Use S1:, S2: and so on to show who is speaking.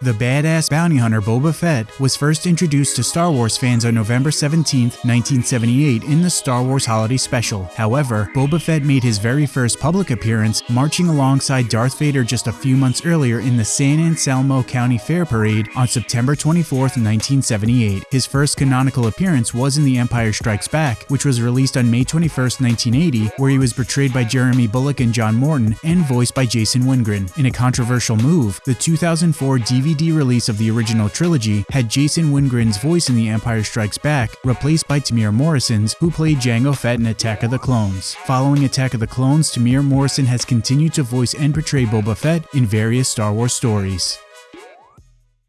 S1: The badass bounty hunter Boba Fett was first introduced to Star Wars fans on November 17, 1978 in the Star Wars Holiday Special. However, Boba Fett made his very first public appearance marching alongside Darth Vader just a few months earlier in the San Anselmo County Fair Parade on September 24, 1978. His first canonical appearance was in The Empire Strikes Back, which was released on May 21, 1980, where he was portrayed by Jeremy Bulloch and John Morton and voiced by Jason Wingreen. In a controversial move, the 2004 DVD DVD release of the original trilogy had Jason Wingreen's voice in The Empire Strikes Back replaced by Temuera Morrison's, who played Jango Fett in Attack of the Clones. Following Attack of the Clones, Temuera Morrison has continued to voice and portray Boba Fett in various Star Wars stories.